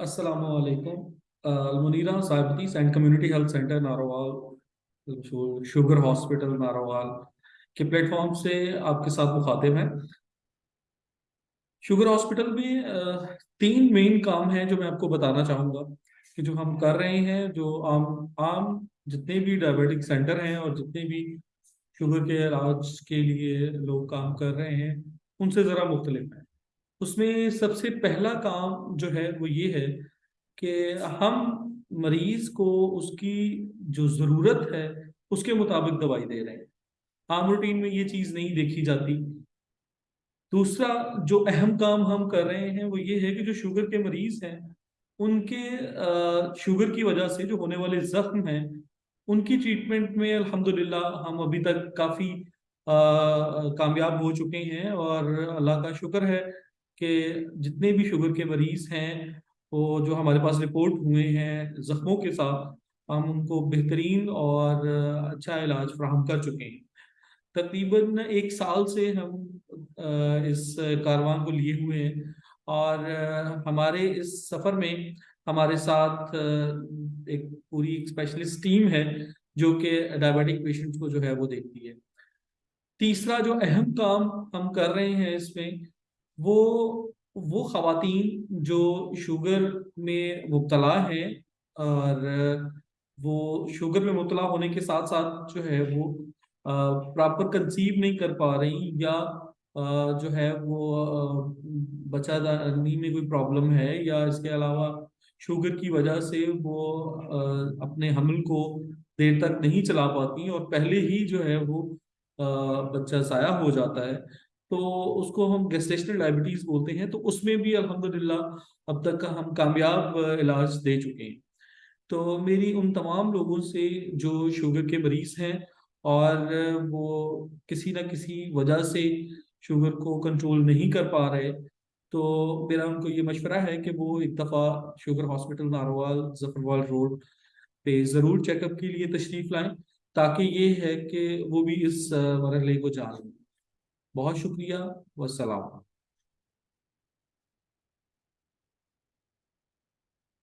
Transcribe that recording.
السلام علیکم۔ Almunira صاحبتیس and community health centre, Narowal, sugar hospital, Narowal کے پلیٹ فارم سے آپ کے ساتھ مخاطب ہیں۔ شوگر ہاسپٹل میں تین مین کام ہیں جو میں آپ کو بتانا چاہوں گا کہ جو ہم کر رہے ہیں، جو عام عام جتنے بھی ڈائبیٹک سینٹر ہیں اور جتنے بھی شوگر کے علاج کے لیے لوگ کام کر رہے ہیں، ان سے ذرا مختلف ہیں۔ اس میں سب سے پہلا کام جو ہے وہ یہ ہے کہ ہم مریض کو اس کی جو ضرورت ہے، اس کے مطابق دوائی دے رہے ہیں۔ عام روٹین میں یہ چیز نہیں دیکھی جاتی۔ دوسرا جو اہم کام ہم کر رہے ہیں وہ یہ ہے کہ جو شوگر کے مریض ہیں، ان کے شوگر کی وجہ سے جو ہونے والے زخم ہیں، ان کی ٹریٹمنٹ میں الحمدللہ ہم ابھی تک کافی کامیاب ہو چکے ہیں اور اللہ کا شکر ہے۔ کہ جتنے بھی شوگر کے مریض ہیں، وہ جو ہمارے پاس رپورٹ ہوئے ہیں زخموں کے ساتھ، ہم ان کو بہترین اور اچھا علاج فراہم کر چکے ہیں۔ تقریباً ایک سال سے ہم اس کاروان کو لیے ہوئے ہیں اور ہمارے اس سفر میں ہمارے ساتھ ایک پوری اسپیشلسٹ ٹیم ہے جو کہ ڈائبیٹک پیشنٹ کو جو ہے وہ دیکھتی ہے۔ تیسرا جو اہم کام ہم کر رہے ہیں اس میں وہ وہ خواتین جو شوگر میں مبتلا ہیں اور وہ شوگر میں مبتلا ہونے کے ساتھ ساتھ جو ہے وہ پراپر کنسیو نہیں کر پا رہی یا جو ہے وہ بچہ دانی میں کوئی پرابلم ہے یا اس کے علاوہ شوگر کی وجہ سے وہ اپنے حمل کو دیر تک نہیں چلا پاتی اور پہلے ہی جو ہے وہ بچہ ضائع ہو جاتا ہے۔ تو اس کو ہم گیسٹیشنل ڈائبٹیز بولتے ہیں، تو اس میں بھی الحمدللہ اب تک کا ہم کامیاب علاج دے چکے ہیں۔ تو میری ان تمام لوگوں سے جو شوگر کے مریض ہیں اور وہ کسی نہ کسی وجہ سے شوگر کو کنٹرول نہیں کر پا رہے، تو میرا ان کو یہ مشورہ ہے کہ وہ ایک دفعہ sugar hospital Narowal Zafarwal road پہ ضرور چیک اپ کے لیے تشریف لائیں، تاکہ یہ ہے کہ وہ بھی اس مرحلے کو جان لیں بہت شکریہ والسلام